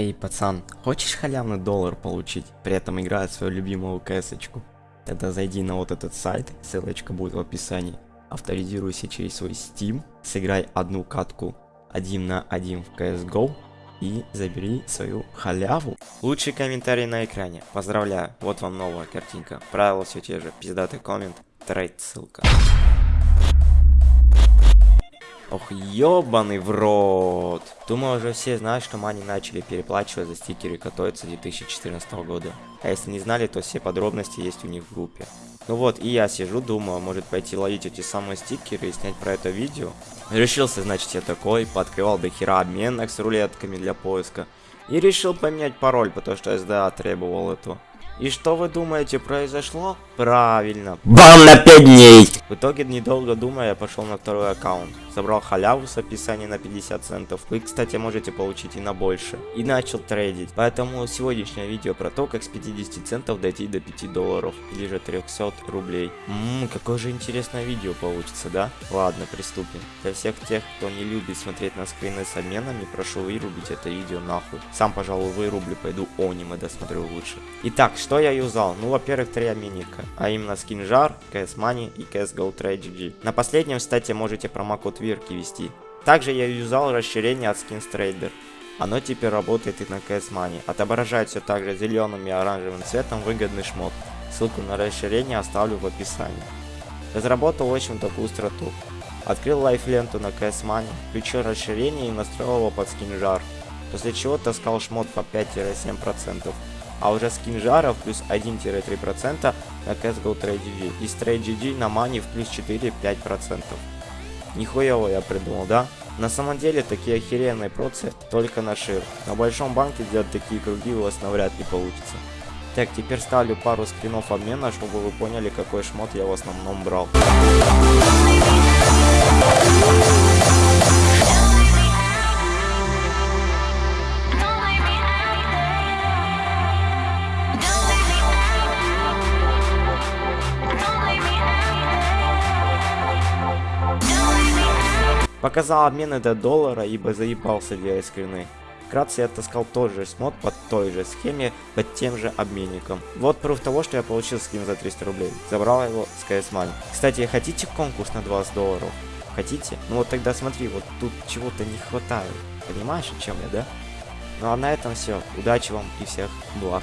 Эй, пацан, хочешь халявный доллар получить, при этом играя свою любимую кэсочку? Тогда зайди на вот этот сайт, ссылочка будет в описании. Авторизируйся через свой Steam, сыграй одну катку 1 на 1 в CSGO и забери свою халяву. Лучший комментарий на экране. Поздравляю, вот вам новая картинка. Правила все те же. Пиздатый коммент, трейд ссылка. Ох, ёбаный в рот. Думаю, уже все знают, что мани начали переплачивать за стикеры, с 2014 года. А если не знали, то все подробности есть у них в группе. Ну вот, и я сижу, думаю, может пойти ловить эти самые стикеры и снять про это видео. Решился, значит, я такой, пооткрывал до хера обменок с рулетками для поиска. И решил поменять пароль, потому что SDA требовал этого. И что вы думаете произошло? Правильно. Бан на 5 дней! В итоге, недолго думая, я пошел на второй аккаунт. Собрал халяву с описанием на 50 центов. Вы, кстати, можете получить и на больше. И начал трейдить. Поэтому сегодняшнее видео про то, как с 50 центов дойти до 5 долларов. Или же 300 рублей. Ммм, какое же интересное видео получится, да? Ладно, приступим. Для всех тех, кто не любит смотреть на скрины с обменами, прошу вырубить это видео нахуй. Сам, пожалуй, вырублю, пойду аниме досмотрю лучше. Итак, что я юзал? Ну, во-первых, три обменника а именно скинжар, CS Money и CSGO Trade GG. На последнем, кстати, можете промокод Вирки ввести. Также я юзал расширение от Skins Trader. Оно теперь работает и на CS Money. Отображает все также зеленым и оранжевым цветом выгодный шмот. Ссылку на расширение оставлю в описании. Разработал очень такую страту. Открыл лайфленту на CS Money, включил расширение и настроил его под скинжар. После чего таскал шмот по 5-7% а уже скин жара плюс 1-3% на CSGO Trade GG и с Trade GG на мани в плюс 4-5%. Нихуево я придумал, да? На самом деле такие охеренные процы только на шир. На большом банке делать такие круги у вас навряд ли получится. Так, теперь ставлю пару скринов обмена, чтобы вы поняли, какой шмот я в основном брал. Показал обмены до доллара, ибо заебался для скрины. Вкратце я таскал тот же смот под той же схеме, под тем же обменником. Вот пруф того, что я получил скин за 300 рублей. Забрал его с CS Money. Кстати, хотите конкурс на 20 долларов? Хотите? Ну вот тогда смотри, вот тут чего-то не хватает. Понимаешь, о чем я, да? Ну а на этом все. Удачи вам и всех благ.